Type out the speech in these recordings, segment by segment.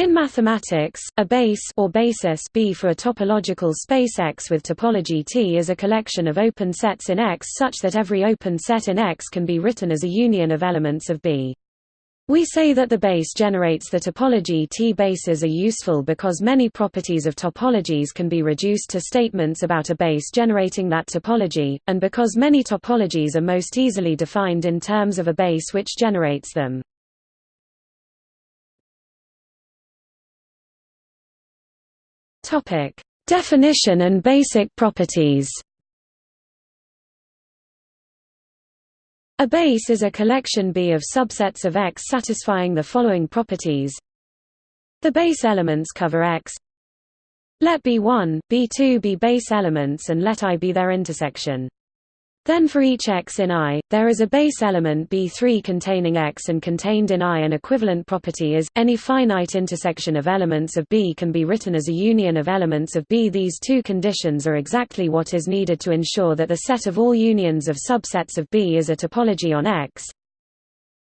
In mathematics, a base or basis B for a topological space X with topology T is a collection of open sets in X such that every open set in X can be written as a union of elements of B. We say that the base generates the topology T bases are useful because many properties of topologies can be reduced to statements about a base generating that topology, and because many topologies are most easily defined in terms of a base which generates them. Topic: Definition and basic properties. A base is a collection B of subsets of X satisfying the following properties. The base elements cover X. Let B1, B2 be base elements and let I be their intersection. Then for each x in I, there is a base element B3 containing x and contained in I an equivalent property is, any finite intersection of elements of B can be written as a union of elements of B. These two conditions are exactly what is needed to ensure that the set of all unions of subsets of B is a topology on X,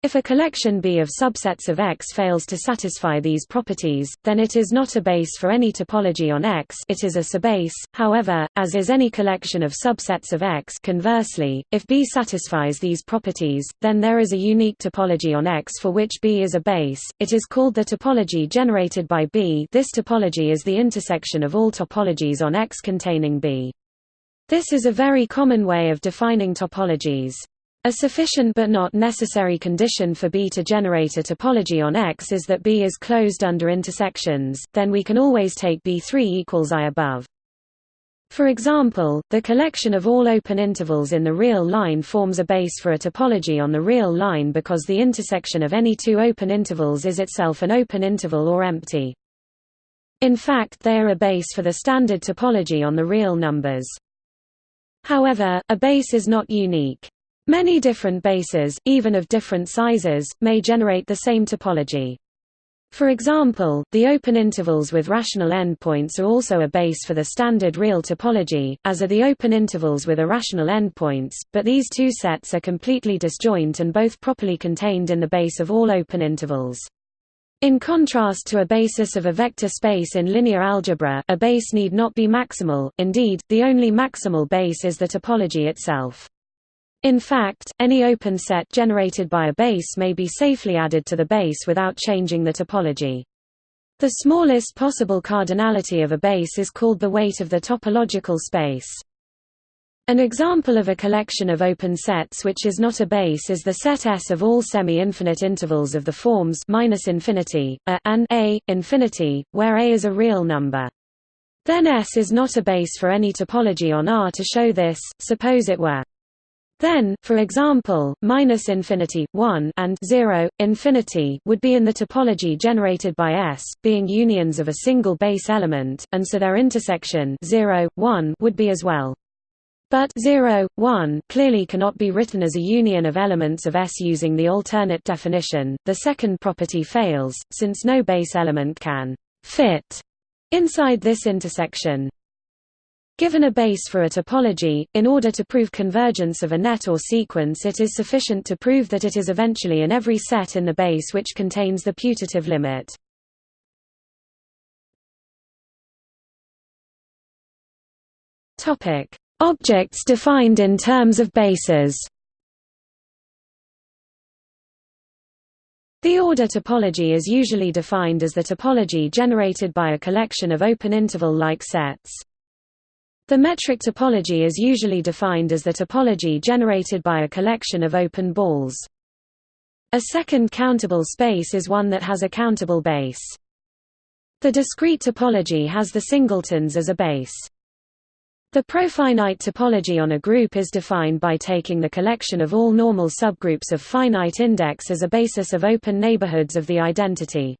if a collection B of subsets of X fails to satisfy these properties, then it is not a base for any topology on X it is a subbase, however, as is any collection of subsets of X conversely, if B satisfies these properties, then there is a unique topology on X for which B is a base, it is called the topology generated by B this topology is the intersection of all topologies on X containing B. This is a very common way of defining topologies. A sufficient but not necessary condition for B to generate a topology on X is that B is closed under intersections, then we can always take B3 equals I above. For example, the collection of all open intervals in the real line forms a base for a topology on the real line because the intersection of any two open intervals is itself an open interval or empty. In fact they are a base for the standard topology on the real numbers. However, a base is not unique. Many different bases, even of different sizes, may generate the same topology. For example, the open intervals with rational endpoints are also a base for the standard real topology, as are the open intervals with irrational endpoints, but these two sets are completely disjoint and both properly contained in the base of all open intervals. In contrast to a basis of a vector space in linear algebra a base need not be maximal, indeed, the only maximal base is the topology itself. In fact, any open set generated by a base may be safely added to the base without changing the topology. The smallest possible cardinality of a base is called the weight of the topological space. An example of a collection of open sets which is not a base is the set S of all semi-infinite intervals of the forms minus infinity, a, and a, infinity, where a is a real number. Then S is not a base for any topology on R. To show this, suppose it were then, for example, minus infinity 1 and 0 infinity would be in the topology generated by S, being unions of a single base element, and so their intersection 0 1 would be as well. But 0, 1 clearly cannot be written as a union of elements of S using the alternate definition. The second property fails, since no base element can fit inside this intersection. Given a base for a topology, in order to prove convergence of a net or sequence it is sufficient to prove that it is eventually in every set in the base which contains the putative limit. Objects defined in terms of bases The order topology is usually defined as the topology generated by a collection of open interval-like sets. The metric topology is usually defined as the topology generated by a collection of open balls. A second countable space is one that has a countable base. The discrete topology has the singletons as a base. The profinite topology on a group is defined by taking the collection of all normal subgroups of finite index as a basis of open neighborhoods of the identity.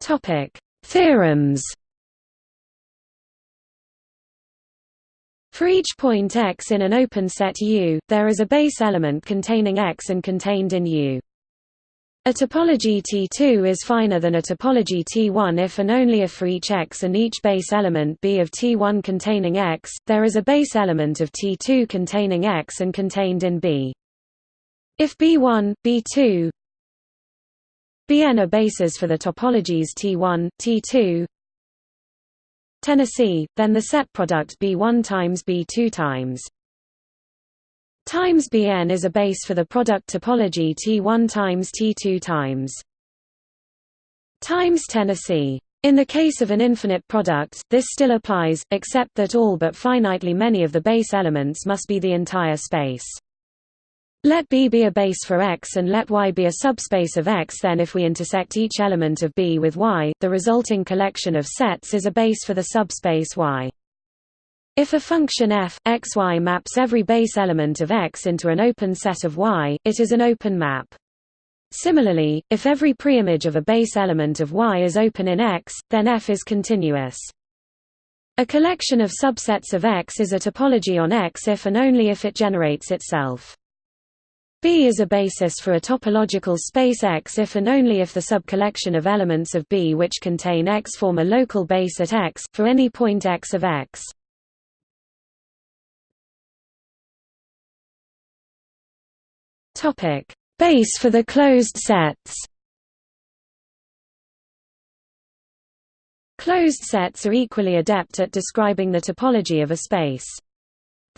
Topic: Theorems. For each point x in an open set U, there is a base element containing x and contained in U. A topology T2 is finer than a topology T1 if and only if for each x and each base element B of T1 containing x, there is a base element of T2 containing x and contained in B. If B1, B2, Bn are bases for the topologies T1, T2, Tennessee, then the set product B1 times B2 times times Bn is a base for the product topology T1 times T2 times times Tennessee. In the case of an infinite product, this still applies, except that all but finitely many of the base elements must be the entire space. Let B be a base for X and let Y be a subspace of X then if we intersect each element of B with Y, the resulting collection of sets is a base for the subspace Y. If a function f, x, y maps every base element of X into an open set of Y, it is an open map. Similarly, if every preimage of a base element of Y is open in X, then F is continuous. A collection of subsets of X is a topology on X if and only if it generates itself. B is a basis for a topological space X if and only if the subcollection of elements of B which contain X form a local base at X, for any point X of X. Base for the closed sets Closed sets are equally adept at describing the topology of a space.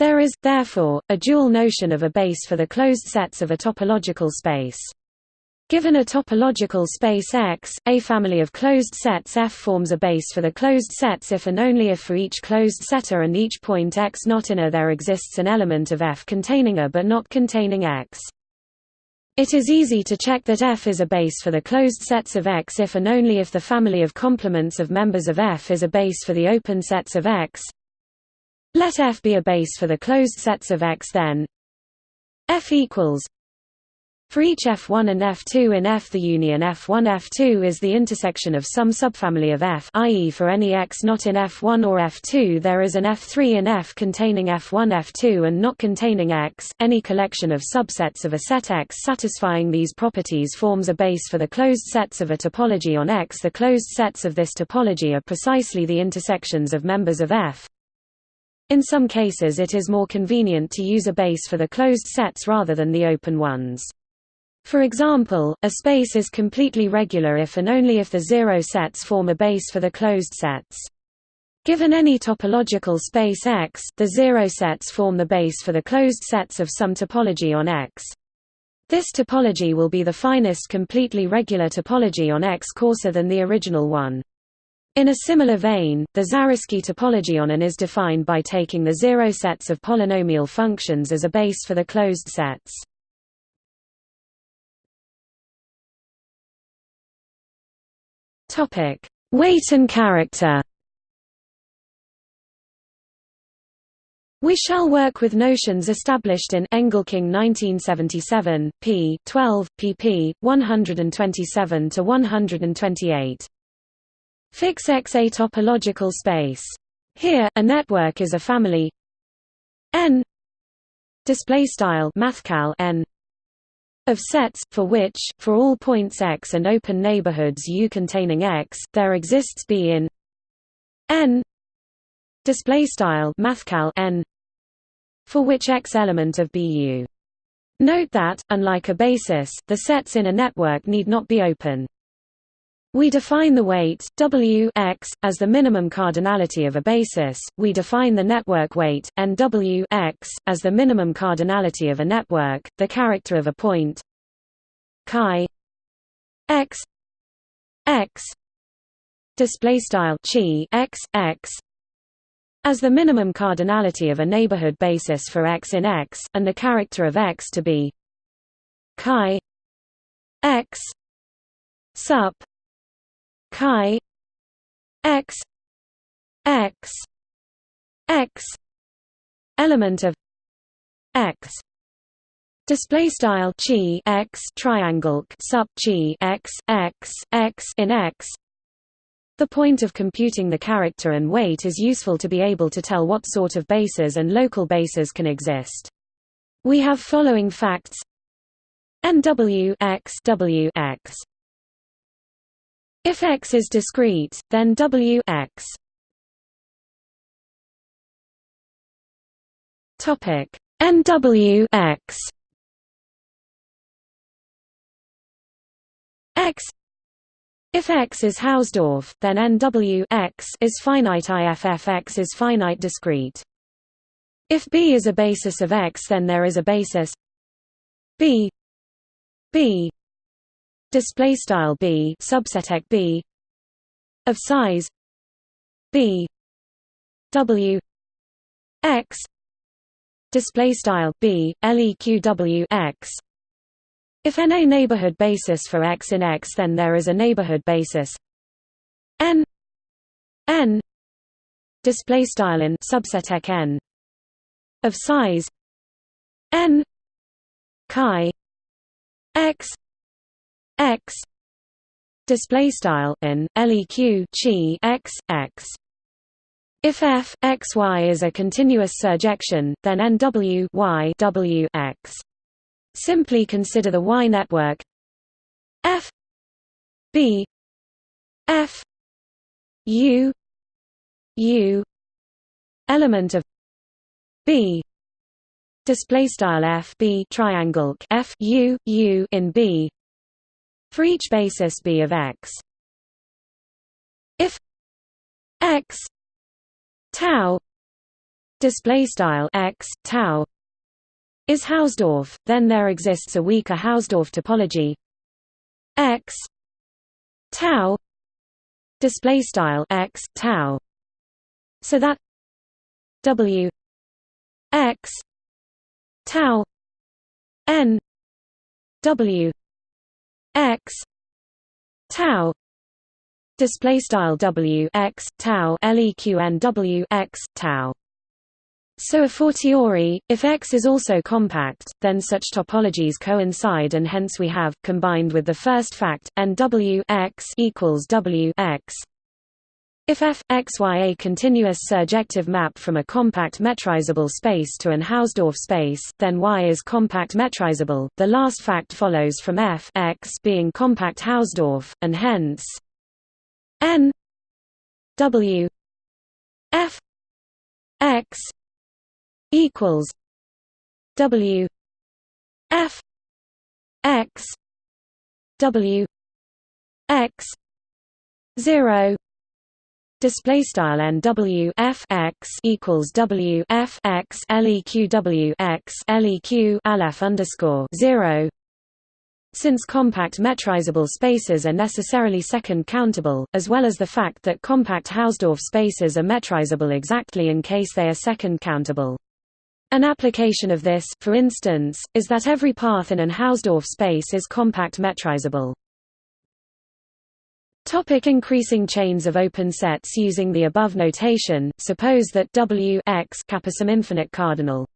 There is, therefore, a dual notion of a base for the closed sets of a topological space. Given a topological space X, a family of closed sets F forms a base for the closed sets if and only if for each closed setter and each point X not in A there exists an element of F containing A but not containing X. It is easy to check that F is a base for the closed sets of X if and only if the family of complements of members of F is a base for the open sets of X, let F be a base for the closed sets of X then F equals for each F1 and F2 in F the union F1 F2 is the intersection of some subfamily of F i.e. for any X not in F1 or F2 there is an F3 in F containing F1 F2 and not containing X. Any collection of subsets of a set X satisfying these properties forms a base for the closed sets of a topology on X. The closed sets of this topology are precisely the intersections of members of F in some cases it is more convenient to use a base for the closed sets rather than the open ones. For example, a space is completely regular if and only if the zero sets form a base for the closed sets. Given any topological space X, the zero sets form the base for the closed sets of some topology on X. This topology will be the finest completely regular topology on X coarser than the original one. In a similar vein, the Zariski topology on an is defined by taking the zero sets of polynomial functions as a base for the closed sets. Topic: Weight and character. We shall work with notions established in Engelking 1977, p. 12, pp. 127 to 128. Fix X a topological space. Here, a network is a family n display style mathcal n of sets for which for all points x and open neighborhoods U containing x there exists B in n display style mathcal n for which x element of BU. Note that unlike a basis, the sets in a network need not be open. We define the weight W x as the minimum cardinality of a basis. We define the network weight N W x as the minimum cardinality of a network. The character of a point chi x x display style chi x x as the minimum cardinality of a neighborhood basis for x in X, and the character of X to be chi x sup chi x x x element of x display style chi x triangle sup chi x x x in x the point of computing the character and weight is useful to be able to tell what sort of bases and local bases can exist. We have following facts NW x W x if X is discrete, then W X. Topic. NW X. X. If X is Hausdorff, then NW X is finite IFF X is finite discrete. If B is a basis of X then there is a basis. B. B display style B subset B of size B W X display style B leqw X. If n a neighborhood basis for X in X then there is a neighborhood basis. N n display style in subset n of size n chi x x display style in leq chi x x. If f x y is a continuous surjection then nw y w x. Simply consider the Y network. F B F U U element of B display style F B triangle F U U in B for each basis B of X. If X tau display style X tau is Hausdorff, then there exists a weaker Hausdorff topology. X tau display style x tau. So that w x tau n w x tau display style w x tau leq n w x tau so a fortiori, if X is also compact, then such topologies coincide and hence we have, combined with the first fact, n w x equals W X. If f x y a continuous surjective map from a compact metrizable space to an Hausdorff space, then Y is compact metrizable. The last fact follows from f x being compact Hausdorff, and hence n w f x equals W F X W X zero Display style n w f x equals w f x leq w x leq aleph underscore zero. Since compact metrizable spaces are necessarily second countable, as well as the fact that compact Hausdorff spaces are metrizable exactly in case they are second countable. An application of this, for instance, is that every path in an Hausdorff space is compact metrizable. Topic increasing chains of open sets using the above notation, suppose that W x kappa some infinite cardinal.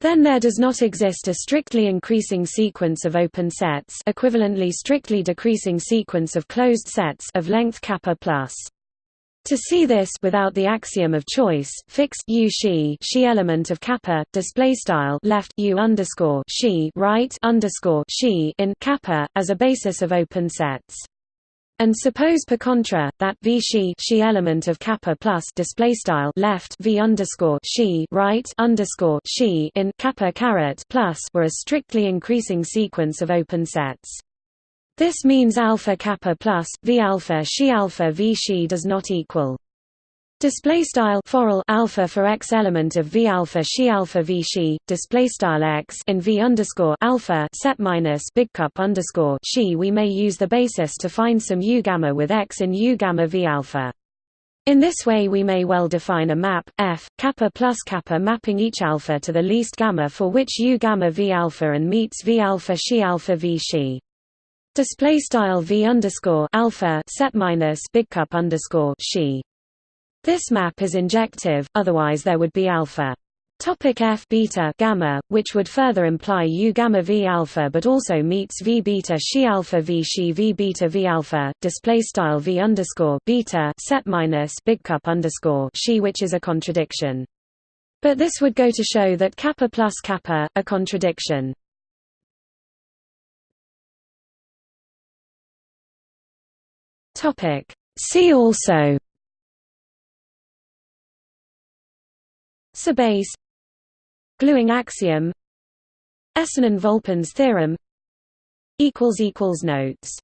Then there does not exist a strictly increasing sequence of open sets equivalently strictly decreasing sequence of closed sets of length kappa plus. To see this without the axiom of choice, fix u she she element of kappa display style left u underscore she right underscore she in kappa as a basis of open sets. And suppose per contra that v she she element of kappa plus display style left v underscore she right underscore she in kappa caret plus were a strictly increasing sequence of open sets. This means alpha kappa plus v alpha she alpha v she does not equal. Display style forall alpha for x element of v alpha she alpha v she display style x in v underscore alpha set minus big cup underscore she. We may use the basis to find some u gamma with x in u gamma v alpha. In this way we may well define a map f kappa plus kappa mapping each alpha to the least gamma for which u gamma v alpha and meets v alpha she alpha v she. Display style v underscore alpha set minus big cup underscore she. This map is injective, otherwise there would be alpha. Topic F beta gamma, which would further imply U gamma V alpha, but also meets V beta she alpha V she V beta V alpha. Display style V underscore beta set minus big cup underscore she, which is a contradiction. But this would go to show that kappa plus kappa, a contradiction. Topic. See also Subbase Gluing axiom Esenin-Volpin's theorem Notes